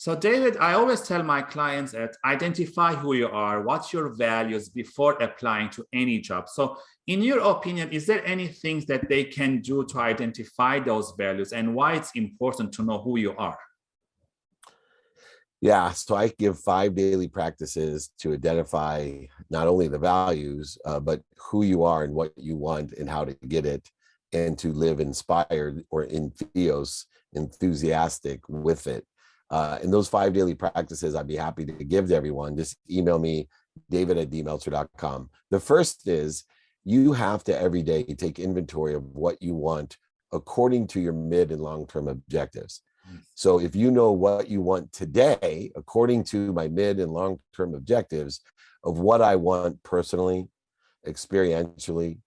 So David, I always tell my clients that identify who you are, what's your values before applying to any job. So in your opinion, is there any things that they can do to identify those values and why it's important to know who you are? Yeah, so I give five daily practices to identify not only the values, uh, but who you are and what you want and how to get it and to live inspired or in theos, enthusiastic with it. Uh, and those five daily practices, I'd be happy to give to everyone. Just email me, david at dmeltzer.com. The first is you have to every day take inventory of what you want according to your mid and long-term objectives. So if you know what you want today, according to my mid and long-term objectives of what I want personally, experientially,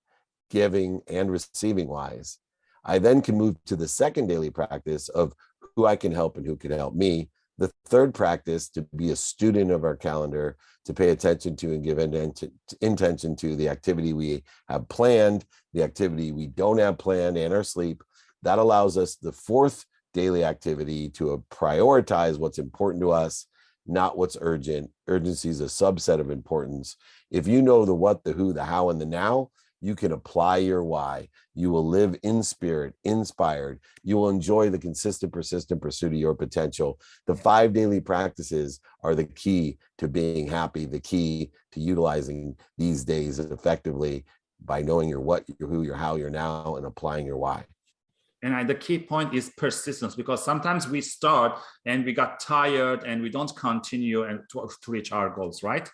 giving and receiving wise, I then can move to the second daily practice of who I can help and who can help me. The third practice to be a student of our calendar, to pay attention to and give intention to the activity we have planned, the activity we don't have planned and our sleep. That allows us the fourth daily activity to prioritize what's important to us, not what's urgent. Urgency is a subset of importance. If you know the what, the who, the how, and the now, you can apply your why. You will live in spirit, inspired. You will enjoy the consistent, persistent pursuit of your potential. The five daily practices are the key to being happy, the key to utilizing these days effectively by knowing your what, your who, your how, your now, and applying your why. And I, the key point is persistence because sometimes we start and we got tired and we don't continue and to, to reach our goals, right?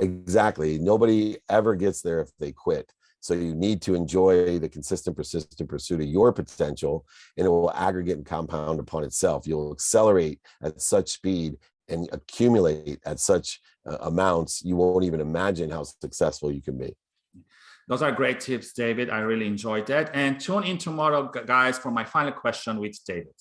Exactly. Nobody ever gets there if they quit. So you need to enjoy the consistent, persistent pursuit of your potential, and it will aggregate and compound upon itself. You'll accelerate at such speed and accumulate at such uh, amounts, you won't even imagine how successful you can be. Those are great tips, David. I really enjoyed that. And tune in tomorrow, guys, for my final question with David.